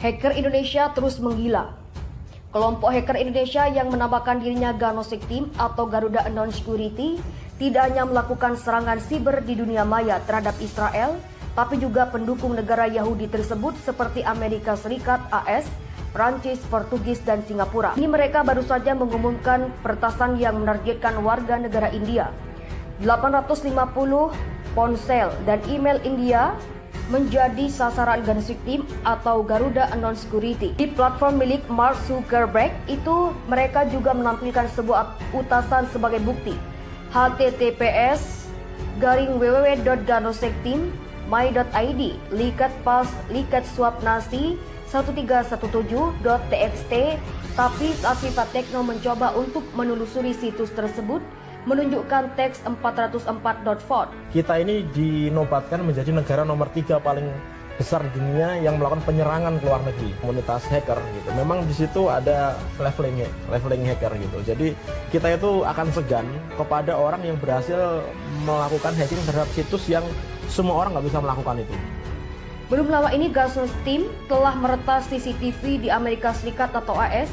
Hacker Indonesia terus menggila. Kelompok hacker Indonesia yang menamakan dirinya Ganosek Team atau Garuda Unknown Security tidak hanya melakukan serangan siber di dunia maya terhadap Israel, tapi juga pendukung negara Yahudi tersebut seperti Amerika Serikat, AS, Prancis, Portugis, dan Singapura. Ini mereka baru saja mengumumkan pertasan yang menargetkan warga negara India. 850 ponsel dan email India menjadi sasaran Ganesik Team atau Garuda Unknown Security. Di platform milik Mark Zuckerberg itu mereka juga menampilkan sebuah utasan sebagai bukti. https garing www.ganosekteam.my.id likat pas likat swap nasi 1317.txt tapi Viva Tekno mencoba untuk menelusuri situs tersebut menunjukkan teks 404.font. Kita ini dinobatkan menjadi negara nomor tiga paling besar di dunia yang melakukan penyerangan ke luar negeri komunitas hacker gitu. Memang di situ ada leveling leveling hacker gitu. Jadi kita itu akan segan kepada orang yang berhasil melakukan hacking terhadap situs yang semua orang nggak bisa melakukan itu. Belum lama ini Gasus Team telah meretas CCTV di Amerika Serikat atau AS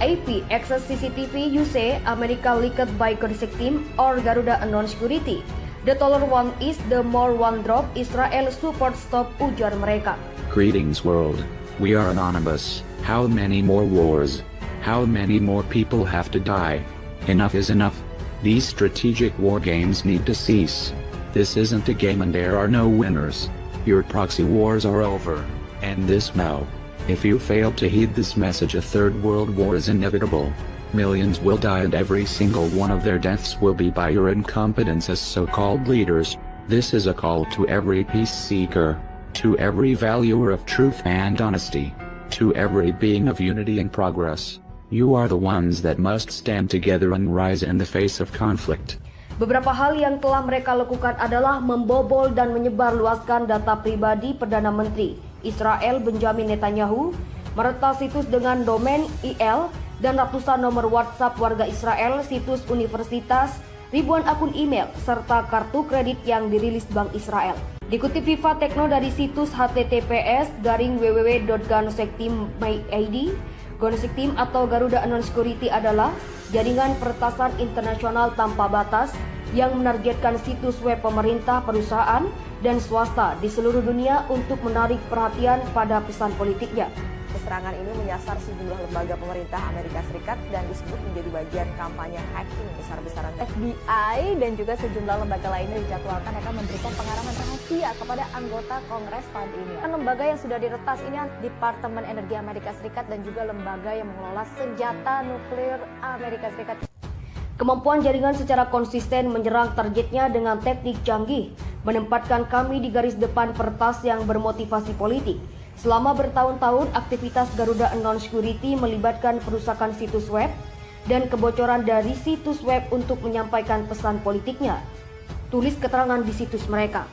AP access CCTV UC America leaked by Konisek Team or Garuda Unknown Security. The taller one is the more one drop Israel support stop ujar mereka. Greetings world. We are anonymous. How many more wars? How many more people have to die? Enough is enough. These strategic war games need to cease. This isn't a game and there are no winners. Your proxy wars are over. And this now. If you fail to heed this message a third world war is inevitable. Millions will die and every single one of their deaths will be by your incompetence as so-called leaders. This is a call to every peace seeker, to every valuer of truth and honesty, to every being of unity and progress. You are the ones that must stand together and rise in the face of conflict. Beberapa hal yang telah mereka lakukan adalah membobol dan menyebarluaskan data pribadi Perdana Menteri Israel Benjamin Netanyahu meretas situs dengan domain IL dan ratusan nomor WhatsApp warga Israel, situs universitas, ribuan akun email, serta kartu kredit yang dirilis Bank Israel. Dikutip FIFA Tekno dari situs https garing www.ganosecteam.id, Ganosec Team atau Garuda Unknown Security adalah jaringan pertasan internasional tanpa batas yang menargetkan situs web pemerintah, perusahaan, dan swasta di seluruh dunia untuk menarik perhatian pada pesan politiknya. Serangan ini menyasar sejumlah lembaga pemerintah Amerika Serikat dan disebut menjadi bagian kampanye hacking besar-besaran. FBI dan juga sejumlah lembaga lainnya dijadwalkan akan memberikan pengarahan rahasia kepada anggota Kongres tahun ini. Lembaga yang sudah diretas ini Departemen Energi Amerika Serikat dan juga lembaga yang mengelola senjata nuklir Amerika Serikat. Kemampuan jaringan secara konsisten menyerang targetnya dengan teknik canggih, menempatkan kami di garis depan pertas yang bermotivasi politik. Selama bertahun-tahun, aktivitas Garuda Unknown Security melibatkan perusakan situs web dan kebocoran dari situs web untuk menyampaikan pesan politiknya. Tulis keterangan di situs mereka.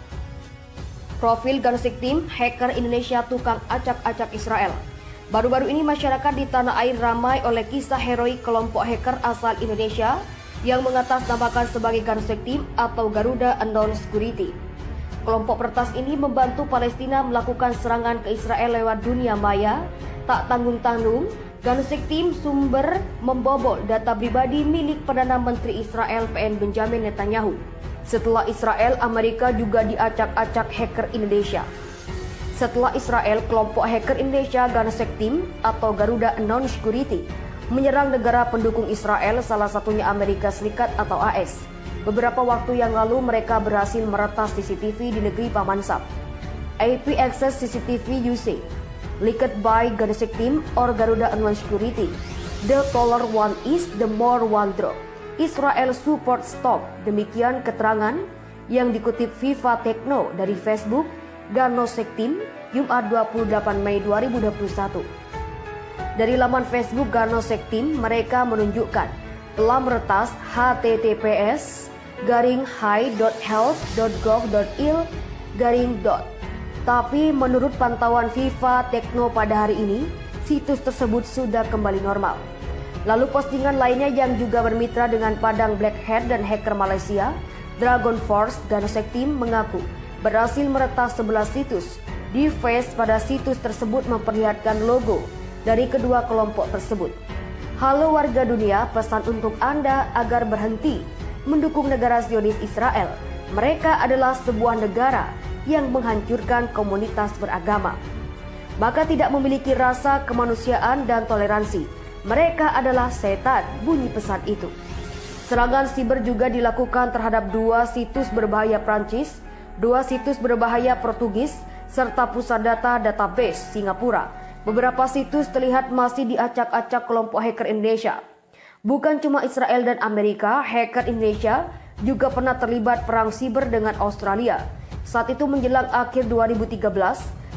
Profil Gansik Team, hacker Indonesia tukang acak-acak Israel. Baru-baru ini masyarakat di tanah air ramai oleh kisah heroik kelompok hacker asal Indonesia yang mengatasnamakan sebagai Gansek Team atau Garuda Unknown Security. Kelompok pertas ini membantu Palestina melakukan serangan ke Israel lewat dunia maya, tak tanggung-tanggung. Gansek Team sumber membobol data pribadi milik Perdana Menteri Israel PN Benjamin Netanyahu. Setelah Israel, Amerika juga diacak-acak hacker Indonesia. Setelah Israel, kelompok hacker Indonesia Ganesek Team atau Garuda Unknown Security menyerang negara pendukung Israel, salah satunya Amerika Serikat atau AS. Beberapa waktu yang lalu mereka berhasil meretas CCTV di negeri Paman Sam. AP Access CCTV UC, leaked by Ganesek Team or Garuda Unknown Security. The taller one is the more one drop. Israel support stop. Demikian keterangan yang dikutip Viva Techno dari Facebook Ganosek Team Jumat 28 Mei 2021. Dari laman Facebook Ganosek Team, mereka menunjukkan telah meretas https garing high.health.gov.il garing dot. Tapi menurut pantauan FIFA Tekno pada hari ini, situs tersebut sudah kembali normal. Lalu postingan lainnya yang juga bermitra dengan Padang Black Hat dan hacker Malaysia, Dragon Force Ganosek Team mengaku berhasil meretas 11 situs Di face pada situs tersebut memperlihatkan logo dari kedua kelompok tersebut. Halo warga dunia, pesan untuk Anda agar berhenti mendukung negara Zionis Israel. Mereka adalah sebuah negara yang menghancurkan komunitas beragama. Maka tidak memiliki rasa kemanusiaan dan toleransi. Mereka adalah setan, bunyi pesan itu. Serangan siber juga dilakukan terhadap dua situs berbahaya Prancis, dua situs berbahaya Portugis, serta pusat data database Singapura. Beberapa situs terlihat masih diacak-acak kelompok hacker Indonesia. Bukan cuma Israel dan Amerika, hacker Indonesia juga pernah terlibat perang siber dengan Australia. Saat itu menjelang akhir 2013,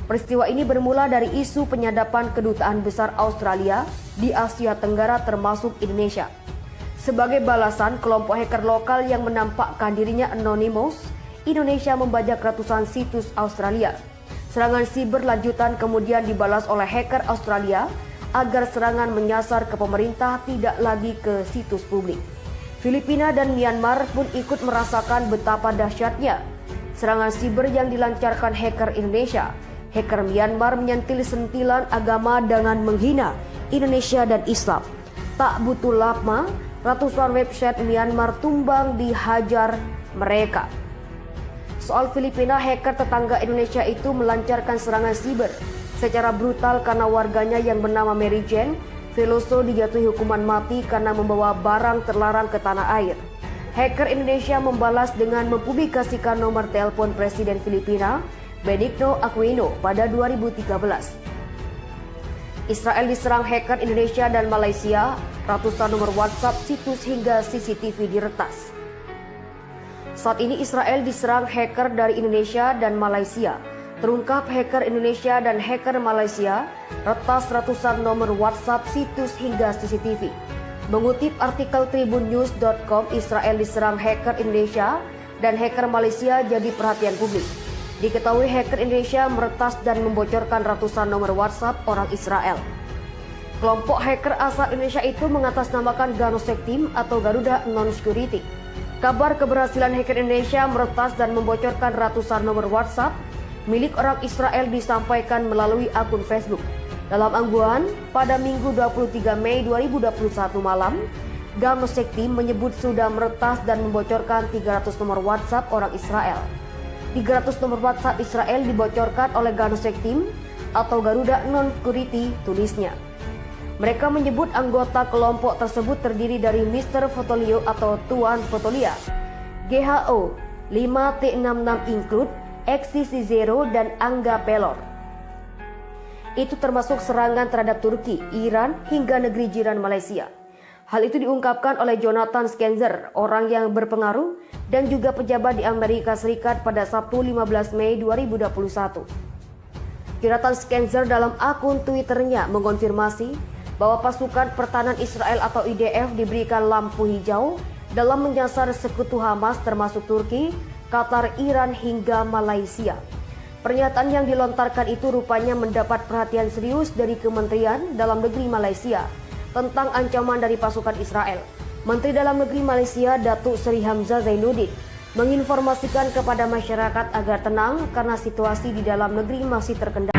peristiwa ini bermula dari isu penyadapan kedutaan besar Australia di Asia Tenggara termasuk Indonesia. Sebagai balasan, kelompok hacker lokal yang menampakkan dirinya anonymous, Indonesia membajak ratusan situs Australia. Serangan siber lanjutan kemudian dibalas oleh hacker Australia agar serangan menyasar ke pemerintah tidak lagi ke situs publik. Filipina dan Myanmar pun ikut merasakan betapa dahsyatnya serangan siber yang dilancarkan hacker Indonesia. Hacker Myanmar menyentil sentilan agama dengan menghina Indonesia dan Islam. Tak butuh lama, ratusan website Myanmar tumbang dihajar mereka. Soal Filipina, hacker tetangga Indonesia itu melancarkan serangan siber secara brutal karena warganya yang bernama Mary Jane Veloso dijatuhi hukuman mati karena membawa barang terlarang ke tanah air. Hacker Indonesia membalas dengan mempublikasikan nomor telepon Presiden Filipina, Benigno Aquino, pada 2013. Israel diserang hacker Indonesia dan Malaysia, ratusan nomor WhatsApp, situs hingga CCTV diretas. Saat ini Israel diserang hacker dari Indonesia dan Malaysia. Terungkap hacker Indonesia dan hacker Malaysia retas ratusan nomor WhatsApp, situs hingga CCTV. Mengutip artikel tribunnews.com, Israel diserang hacker Indonesia dan hacker Malaysia jadi perhatian publik. Diketahui hacker Indonesia meretas dan membocorkan ratusan nomor WhatsApp orang Israel. Kelompok hacker asal Indonesia itu mengatasnamakan Ganosek Team atau Garuda Non-Security. Kabar keberhasilan hacker Indonesia meretas dan membocorkan ratusan nomor WhatsApp milik orang Israel disampaikan melalui akun Facebook. Dalam angguan, pada Minggu 23 Mei 2021 malam, Ganosek Team menyebut sudah meretas dan membocorkan 300 nomor WhatsApp orang Israel. 300 nomor WhatsApp Israel dibocorkan oleh Ganosek Team atau Garuda Non-Security tulisnya. Mereka menyebut anggota kelompok tersebut terdiri dari Mr. Fotolio atau Tuan Fotolia, GHO 5T66 Include, XCC Zero, dan Angga Pelor. Itu termasuk serangan terhadap Turki, Iran, hingga negeri jiran Malaysia. Hal itu diungkapkan oleh Jonathan Skenzer, orang yang berpengaruh dan juga pejabat di Amerika Serikat pada Sabtu 15 Mei 2021. Jonathan Skenzer dalam akun Twitternya mengonfirmasi bahwa pasukan pertahanan Israel atau IDF diberikan lampu hijau dalam menyasar sekutu Hamas termasuk Turki, Qatar, Iran hingga Malaysia. Pernyataan yang dilontarkan itu rupanya mendapat perhatian serius dari Kementerian Dalam Negeri Malaysia tentang ancaman dari pasukan Israel. Menteri Dalam Negeri Malaysia Datuk Seri Hamzah Zainuddin menginformasikan kepada masyarakat agar tenang karena situasi di dalam negeri masih terkendali.